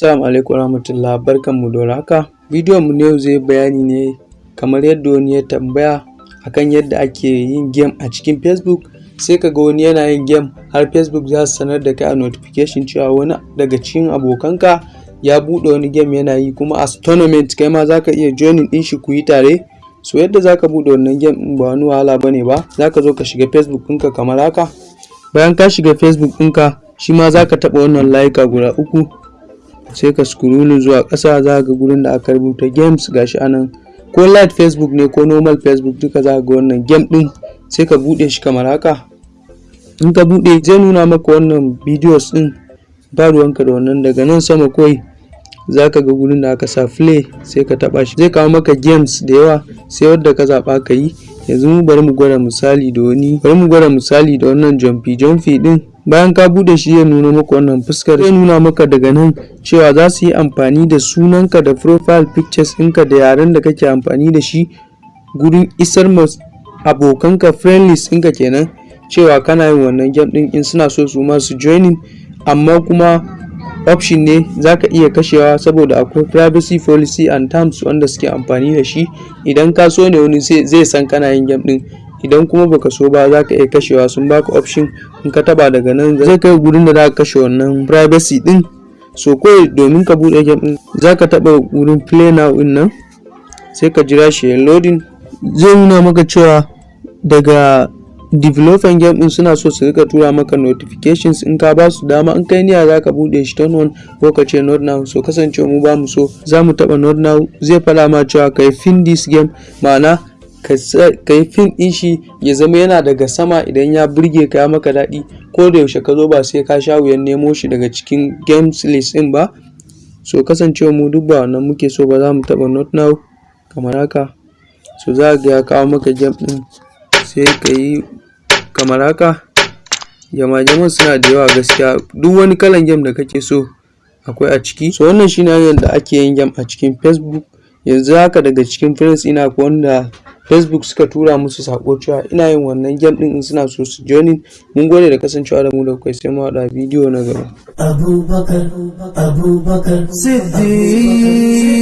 Assalamu alaikum warahmatullah barkanmu da warhaka. Bidiyon mu na yau zai bayani ne kamar yadda wani ya tambaya akan yadda ake yin game a cikin Facebook sai ka ga wani yana yin game har Facebook za su sanar da kai a notification cewa wani daga cikin abokanka ya buɗe wani game yana yi kuma as tournament kai ma za ka iya joining ɗin shi ku yi tare. So yadda za ka buɗe wannan game ɗin ba wani wahala ba ne ba za ka zo ka shiga Facebook ɗinka kamar haka. Bayan ka shiga Facebook ɗinka shi ma za ka taɓa wannan layuka guda uku sai ka scrolling zuwa ƙasa za ga gurin da aka rubuta games gashi a nan ko light facebook ne ko normal facebook duka za ga wannan game din sai ka buɗe shi kamar haka. In ka buɗe zai nuna maka wannan videos din ba ruwanka da wannan daga nan sama kawai za ka ga gurin da aka sa play sai ka taba shi. Zai kawo maka games da yawa sai wadda ka zaba ka yi. Yanzu mu bari mu gwada misali da wani bari mu gwada misali da wannan jumpy jumpy din. Bayan ka buɗe shi ya nuna maka wannan fuskar zai nuna maka daga nan cewa za su yi amfani da sunanka da profile pictures ɗinka da yaren da kake amfani da shi gurin isar ma abokanka friendlies ɗinka kenan cewa kana yin wannan game ɗin in suna so su ma su joining. Amma kuma option ne za ka iya kashewa saboda akwai privacy policy and terms wanda suke amfani da shi. Idan ka so ne wani zai san kana yin game ɗin idan kuma baka so ba za ka iya kashewa. Sun baka option in ka taba daga nan zai kai gurin da za ka kashe wannan privacy din. So kawai domin ka buɗe game din za ka taba gurin play now ɗin nan sai ka jira shi loading. Zai nuna maka cewa daga developing game din suna so su riƙa tura maka notifications. In ka ba su dama in kai niyya za ka buɗe shi turn on ko ka ce not now. So kasancewa mu ba mu so za mu taba not now. Zai fada ma cewa kai fin this game ma'ana ka yi fin ɗin shi ya zama yana daga sama idan ya burge ka maka daɗi. Ko da yaushe ka zo ba sai ka sha wuyan nemo shi daga cikin games list ɗin ba. So kasancewa mu duk ba wannan muke so ba za mu taɓa not now kamar haka. So za ga ya kawo maka game ɗin. Sai ka yi kamar haka. Jama suna da yawa gaskiya. Duk wani kalan game da kake so akwai a ciki. So wannan shine hanyar ake yin game a cikin facebook. Yanzu haka daga cikin friends ina ko wanda facebook suka tura musu sako cewa ina yin wannan game din in suna so su joining. Mun gode da kasancewa da mu da kai sai mu haɗa bidiyo na gaba. Abubakar abubakar siddiq.